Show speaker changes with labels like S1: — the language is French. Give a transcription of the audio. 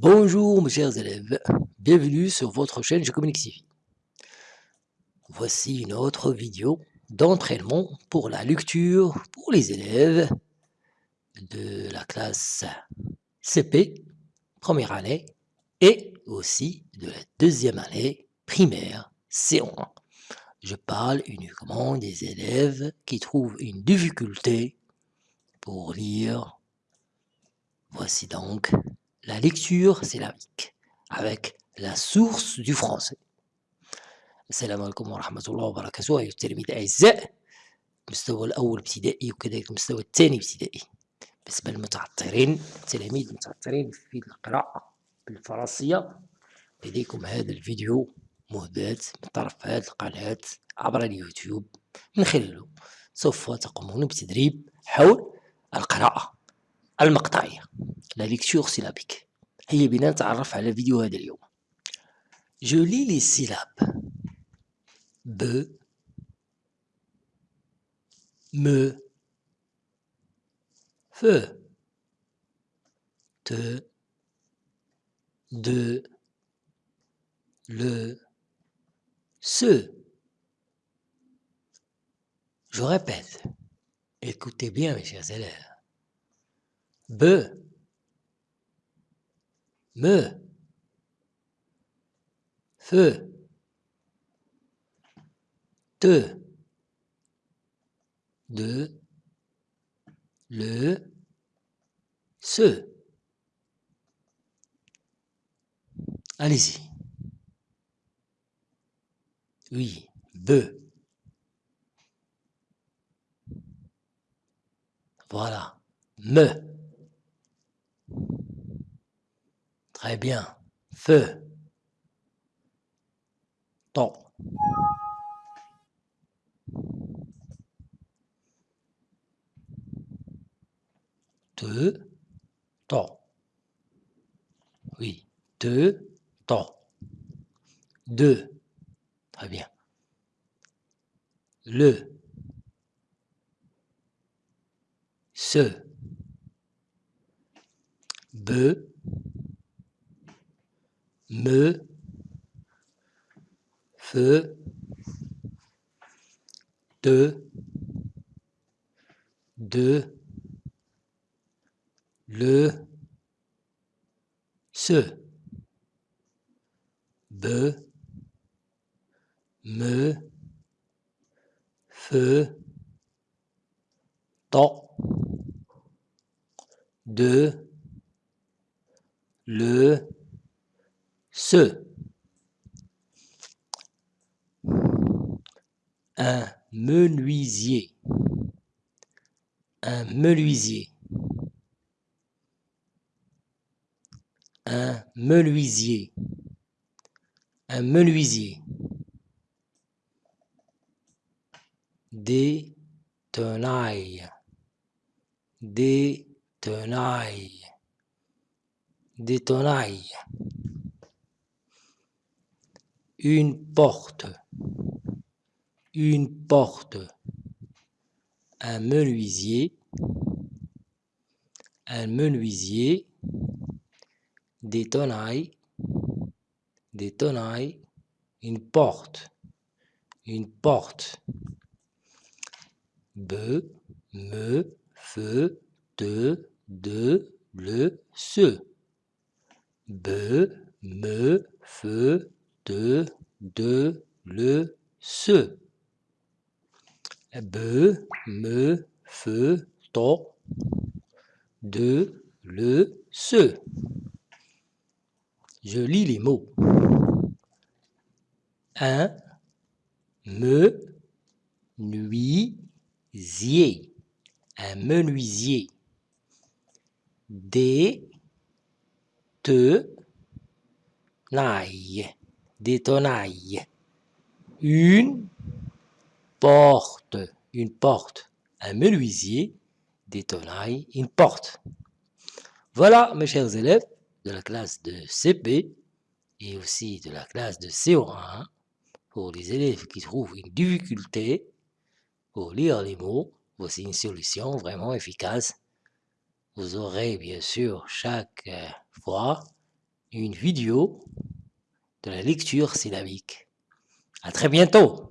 S1: Bonjour mes chers élèves, bienvenue sur votre chaîne Communique TV. Voici une autre vidéo d'entraînement pour la lecture pour les élèves de la classe CP, première année, et aussi de la deuxième année primaire, C1. Je parle uniquement des élèves qui trouvent une difficulté pour lire. Voici donc la lecture syllabique avec la source du français. السلام عليكم ورحمة الله وبركاته أيها التلاميذ الأعزاء المستوى الأول ابتدائي وكذلك المستوى الثاني ابتدائي بالنسبة للمتعثرين التلاميذ المتعثرين في القراءة بالفرنسية لديكم هذا الفيديو مهداة من طرف هذه القناة عبر اليوتيوب من خلاله سوف تقومون بتدريب حول القراءة المقطعية لا ليكتور سيلابيك هيا بنا نتعرف على فيديو هذا اليوم جو لي لي سيلاب ب م ف ت د le ce. Je répète, écoutez bien mes chers élèves. B, me, feu, te, de, le, ce. Allez-y. Oui, be. Voilà. Me. Très bien. Feu. Ton. Te. Ton. Oui. Te. Ton. Deux. Très bien. Le. Ce. Be. Me. Feu. De. De. Le. Ce. Be me, feu, temps, de, le, ce. Un menuisier. Un menuisier. Un menuisier. Un menuisier. des tenailles, des tenailles, des tenailles. Une porte, une porte, un menuisier, un menuisier, des tenailles, des tenailles, une porte, une porte. Be, me, fe, te, de, le, ce. Be, me, fe, te, de, le, ce. Be, me, fe, to, de, le, ce. Je lis les mots. Un, me, nuit, zier, un menuisier. Des te nailles, des tenailles. Une porte, une porte. Un menuisier, des tenailles, une porte. Voilà, mes chers élèves de la classe de CP et aussi de la classe de CO1, pour les élèves qui trouvent une difficulté pour lire les mots, voici une solution vraiment efficace. Vous aurez bien sûr chaque euh, fois une vidéo de la lecture syllabique. À très bientôt